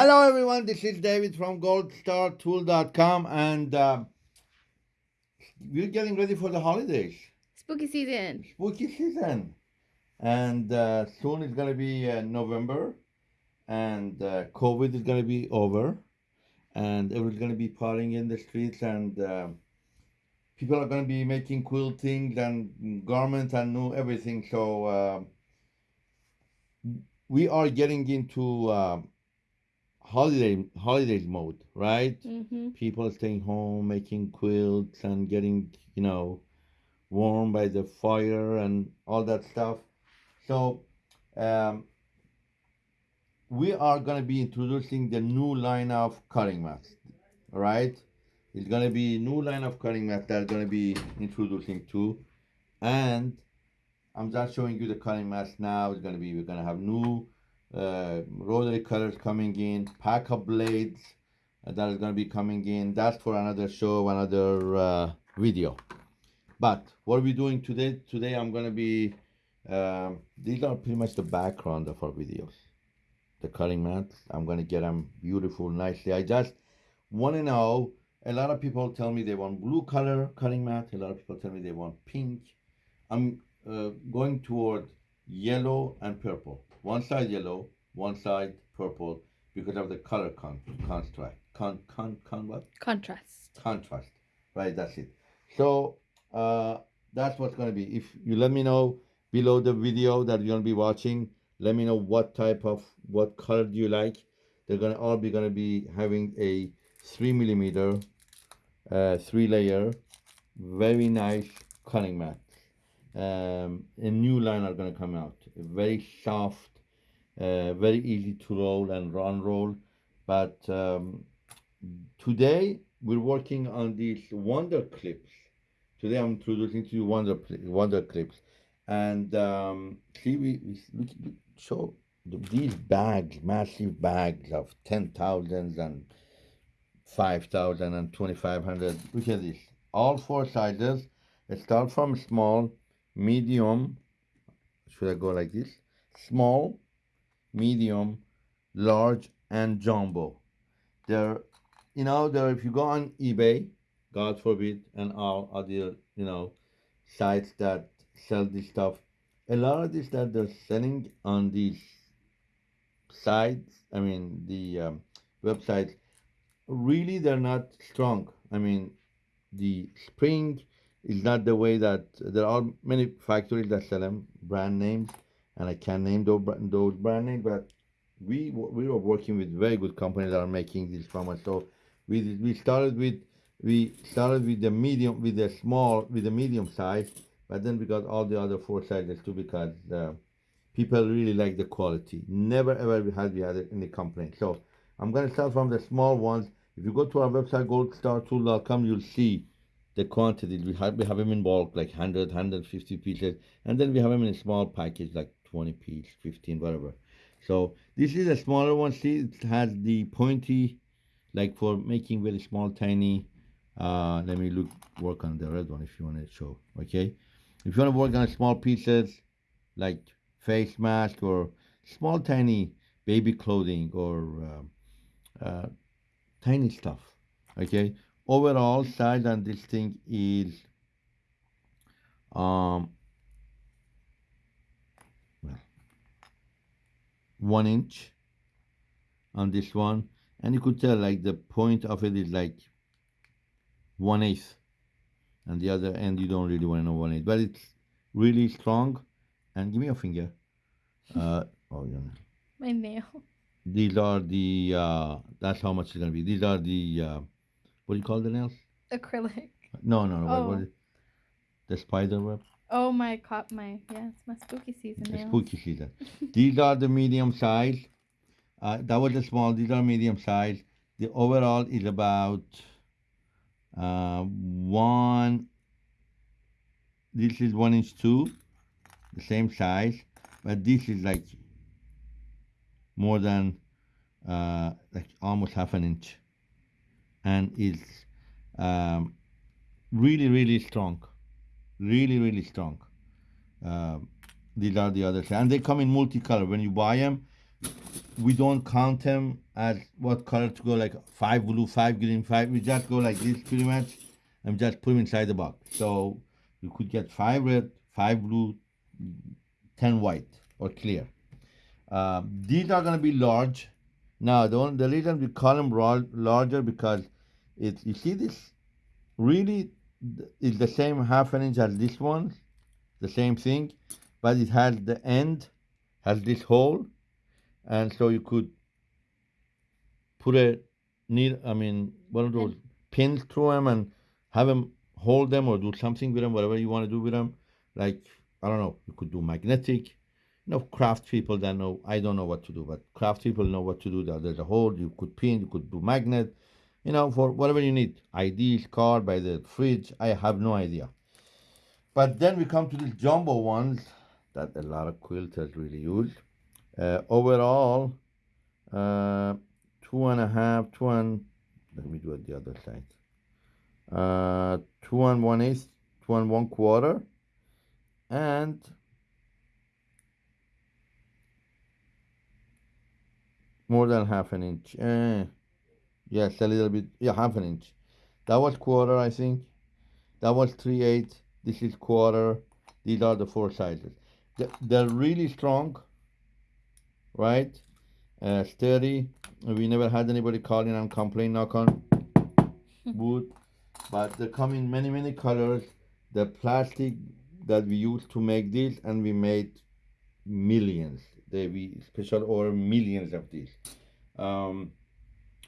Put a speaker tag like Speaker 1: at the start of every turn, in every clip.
Speaker 1: Hello, everyone. This is David from goldstartool.com, and uh, we're getting ready for the holidays,
Speaker 2: Spooky season.
Speaker 1: spooky season. And uh, soon it's going to be uh, November, and uh, COVID is going to be over, and everyone's going to be partying in the streets, and uh, people are going to be making cool things and garments and new everything. So uh, we are getting into holiday holidays mode, right?
Speaker 2: Mm-hmm.
Speaker 1: People staying home, making quilts, and getting you know warm by the fire and all that stuff. So um, we are going to be introducing the new line of cutting mats, all right? It's going to be new line of cutting mats that are going to be introducing too, and I'm just showing you the cutting mats now. It's going to be we're going to have new uh, rotary cutters coming in, pack of blades uh, that is going to be coming in. That's for another show, another uh, video. But what are we doing today? Today I'm going to be, um, these are pretty much the background of our videos. The cutting mats, I'm going to get them beautiful, nicely. I just want to know, a lot of people tell me they want blue color cutting mat. A lot of people tell me they want pink. I'm uh, going toward yellow and purple. One side yellow, one side purple because of the color con contrast. Con con con what?
Speaker 2: Contrast.
Speaker 1: Contrast. Right, that's it. So uh, that's what's gonna be. If you let me know below the video that you're gonna be watching, let me know what type of what color do you like. They're gonna all be gonna be having a three millimeter, uh, three layer, very nice cutting mat um, a new line are going to come out. Very soft, uh, very easy to roll and run roll. But um, today we're working on these Wonder Clips. Today I'm introducing to you Wonder Wonder Clips, and um, see we, we, these bags, massive bags of ten thousands and five thousand and twenty five hundred. Look at this, all four sizes. It start from small medium, should I go like this? Small, medium, large, and jumbo. There, you know, there. If you go on eBay, God forbid, and all other, you know, sites that sell this stuff, a lot of this that they're selling on these sites, I mean, the um, websites, really they're not strong. I mean, the spring is not the way that there are many factories that sell them brand names, and I can't name those those brand names, but we we were working with very good companies that are making these from us. So we we started with we started with the medium with the small with the medium size, but then we got all the other four sizes too because uh, people really like the quality. Never ever we had we had any complaint. So I'm gonna start from the small ones. If you go to our website goldstartool.com, you'll see the quantities. We have we have them in bulk, like 100, 150 pieces, and then we have them in a small package, like 20 pieces, 15, whatever. So this is a smaller one. See, it has the pointy, like for making very small, tiny. Uh, let me look work on the red one if you want to show. Okay, if you want to work on small pieces, like face mask or small, tiny baby clothing or uh, uh, tiny stuff. Okay, overall size on this thing is um well one inch on this one. And you could tell like the point of it is like one eighth and the other end you don't really want to know one eighth but it's really strong. And give me a finger. Uh oh yeah.
Speaker 2: My nail.
Speaker 1: these are the uh that's how much it's gonna be. These are the uh what do you call the nails?
Speaker 2: Acrylic.
Speaker 1: No, no, no. What, what
Speaker 2: Oh.
Speaker 1: is, the spider web?
Speaker 2: Oh my cop my yeah, it's my spooky season nails.
Speaker 1: spooky season. These are the medium size. Uh, that was the small. These are medium size. The overall is about uh, one. This is one inch two, the same size, but this is like more than uh, like almost half an inch, and is um, really really strong, really really strong. Um, these are the other side, and they come in multicolor. When you buy them, we don't count them as what color to go like five blue, five green, five. We just go like this pretty much and just put them inside the box. So you could get five red, five blue, ten white or clear. Uh, these are gonna be large. Now the one, the reason we call them larger because it you see this really is the same half an inch as this one, the same thing, but it has the end has this hole, and so you could put a needle. I mean, one of those pins through them and have them hold them or do something with them, whatever you want to do with them. Like I don't know, you could do magnetic. Know, craft people that know. I don't know what to do, but craft people know what to do. There's a hole. You could pin. You could do magnet. You know, for whatever you need. IDs, card by the fridge. I have no idea. But then we come to these jumbo ones that a lot of quilters really use. Uh, overall, uh, two and a half, two and let me do it the other side. Uh, two and one eighth, two and one quarter, and more than half an inch. Eh, yes, a little bit. Yeah, half an inch. That was quarter, I think. That was three eighths. This is quarter. These are the four sizes. They- They're really strong, right? Uh, sturdy. We never had anybody call in and complain. Knock on wood. But they come in many, many colors. The plastic that we used to make this, and we made millions. They we special order millions of these. Um,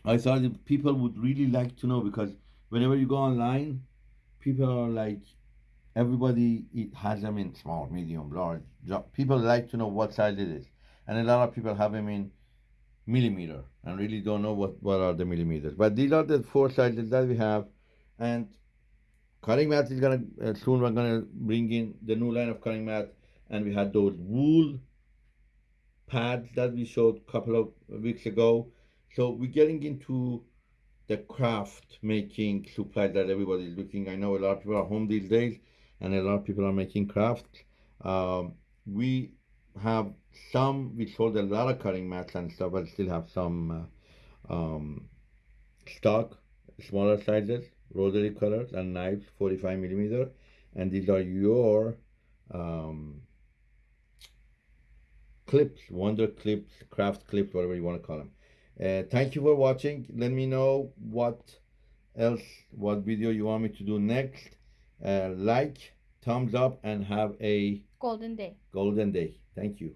Speaker 1: I thought people would really like to know because whenever you go online, people are like, everybody it has them in small, medium, large. People like to know what size it is, and a lot of people have them in millimeter and really don't know what, what are the millimeters. But these are the four sizes that we have, and cutting mat is gonna uh, soon. We're gonna bring in the new line of cutting mat, and we had those wool pads that we showed a couple of weeks ago. So we're getting into the craft making supplies that everybody's looking. I know a lot of people are home these days, and a lot of people are making crafts. Um, we have some. We sold a lot of cutting mats and stuff, but still have some uh, um, stock, smaller sizes, rotary cutters, and knives, 45 millimeter. And these are your um, clips, wonder clips, craft clips, whatever you want to call them. Uh, thank you for watching. Let me know what else, what video you want me to do next. Uh, like, thumbs up, and have a
Speaker 2: Golden day.
Speaker 1: golden day. Thank you.